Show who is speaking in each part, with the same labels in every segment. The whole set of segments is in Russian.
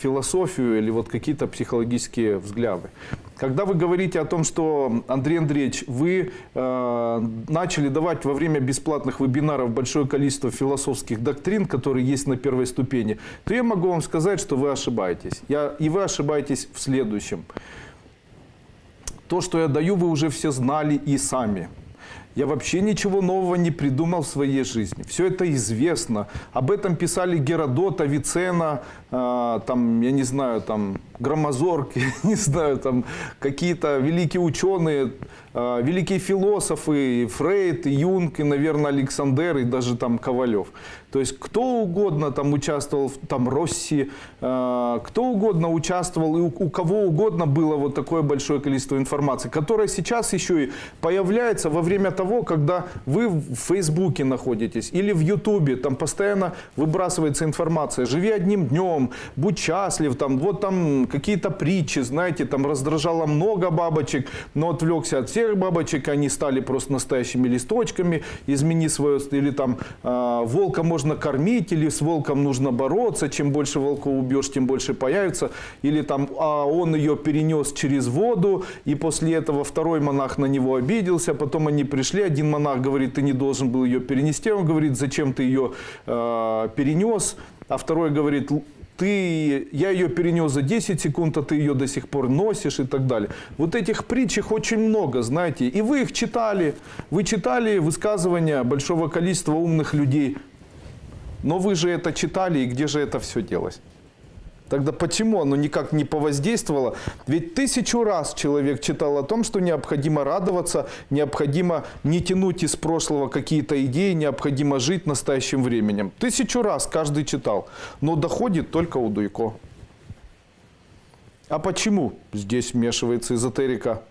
Speaker 1: философию или вот какие-то психологические взгляды. Когда вы говорите о том, что, Андрей Андреевич, вы э, начали давать во время бесплатных вебинаров большое количество философских доктрин, которые есть на первой ступени, то я могу вам сказать, что вы ошибаетесь. Я, и вы ошибаетесь в следующем. То, что я даю, вы уже все знали и сами. Я вообще ничего нового не придумал в своей жизни. Все это известно. Об этом писали Геродот, Авиценна, э, там, я не знаю, там, Громозорг, я не знаю, там, какие-то великие ученые, э, великие философы, Фрейд, и Юнг, и, наверное, Александр, и даже там Ковалев. То есть кто угодно там участвовал, там Росси, э, кто угодно участвовал, и у, у кого угодно было вот такое большое количество информации, которая сейчас еще и появляется во время того, когда вы в Фейсбуке находитесь или в Ютубе, там постоянно выбрасывается информация, живи одним днем, будь счастлив, там вот там какие-то притчи, знаете, там раздражало много бабочек, но отвлекся от всех бабочек, они стали просто настоящими листочками, измени свое, или там э, волка можно кормить, или с волком нужно бороться, чем больше волков убьешь, тем больше появится, или там а он ее перенес через воду, и после этого второй монах на него обиделся, потом они пришли, один монах говорит, ты не должен был ее перенести, он говорит, зачем ты ее э, перенес, а второй говорит, ты, я ее перенес за 10 секунд, а ты ее до сих пор носишь и так далее. Вот этих притч их очень много, знаете. И вы их читали. Вы читали высказывания большого количества умных людей. Но вы же это читали, и где же это все делось? Тогда почему оно никак не повоздействовало? Ведь тысячу раз человек читал о том, что необходимо радоваться, необходимо не тянуть из прошлого какие-то идеи, необходимо жить настоящим временем. Тысячу раз каждый читал, но доходит только у Дуйко. А почему здесь вмешивается эзотерика?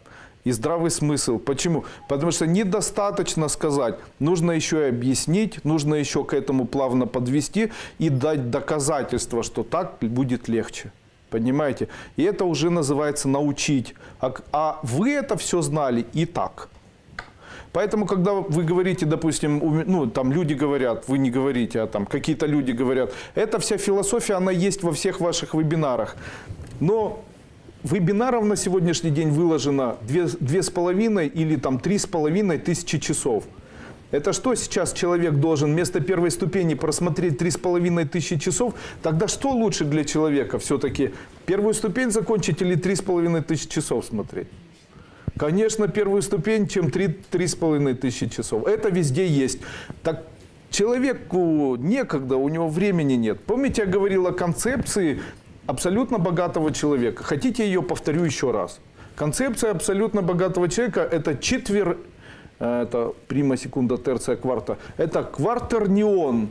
Speaker 1: И здравый смысл. Почему? Потому что недостаточно сказать, нужно еще и объяснить, нужно еще к этому плавно подвести и дать доказательство, что так будет легче. Понимаете? И это уже называется научить. А, а вы это все знали и так. Поэтому, когда вы говорите, допустим, ну, там люди говорят, вы не говорите, а там какие-то люди говорят, эта вся философия, она есть во всех ваших вебинарах. Но Вебинаров на сегодняшний день выложено 2,5 или там 3,5 тысячи часов. Это что сейчас человек должен вместо первой ступени просмотреть 3,5 тысячи часов? Тогда что лучше для человека все-таки? Первую ступень закончить или 3,5 тысячи часов смотреть? Конечно, первую ступень, чем 3,5 тысячи часов. Это везде есть. Так человеку некогда, у него времени нет. Помните, я говорил о концепции абсолютно богатого человека. Хотите ее повторю еще раз. Концепция абсолютно богатого человека – это четвер... Э, это прима, секунда, терция, кварта. Это квартернион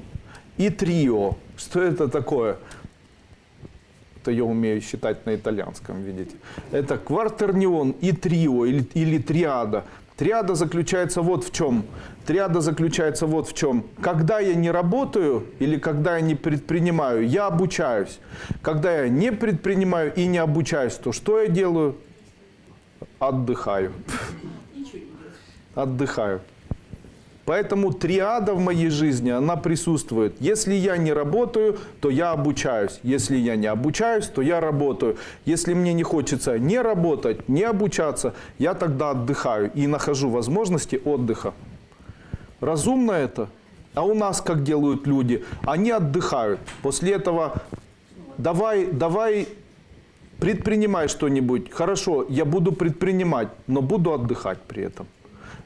Speaker 1: и трио. Что это такое? Это я умею считать на итальянском, видите. Это квартернион и трио или, или триада. Триада заключается вот в чем. Триада заключается вот в чем. Когда я не работаю или когда я не предпринимаю, я обучаюсь. Когда я не предпринимаю и не обучаюсь, то что я делаю? Отдыхаю. Отдыхаю. Поэтому триада в моей жизни, она присутствует. Если я не работаю, то я обучаюсь. Если я не обучаюсь, то я работаю. Если мне не хочется не работать, не обучаться, я тогда отдыхаю и нахожу возможности отдыха. Разумно это? А у нас как делают люди? Они отдыхают. После этого давай, давай предпринимай что-нибудь. Хорошо, я буду предпринимать, но буду отдыхать при этом.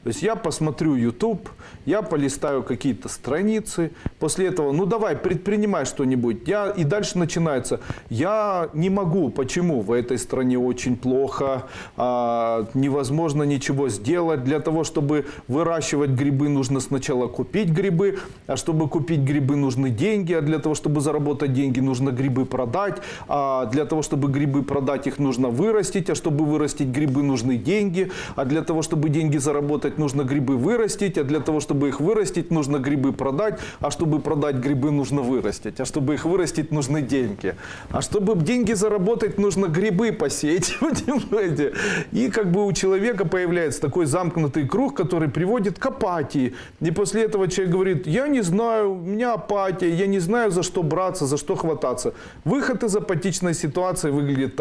Speaker 1: То есть я посмотрю YouTube, я полистаю какие-то страницы, после этого, ну давай, предпринимай что-нибудь. Я, и дальше начинается, я не могу, почему? В этой стране очень плохо, а, невозможно ничего сделать. Для того, чтобы выращивать грибы, нужно сначала купить грибы, а чтобы купить грибы, нужны деньги, а для того, чтобы заработать деньги, нужно грибы продать, а для того, чтобы грибы продать, их нужно вырастить, а чтобы вырастить грибы, нужны деньги, а для того, чтобы деньги заработать, заработать, нужно грибы вырастить, а для того, чтобы их вырастить, нужно грибы продать, а чтобы продать грибы, нужно вырастить, а чтобы их вырастить, нужны деньги. А чтобы деньги заработать, нужно грибы посеять, понимаете? И как бы у человека появляется такой замкнутый круг, который приводит к апатии. И после этого человек говорит, я не знаю, у меня апатия, я не знаю, за что браться, за что хвататься. Выход из апатичной ситуации выглядит так.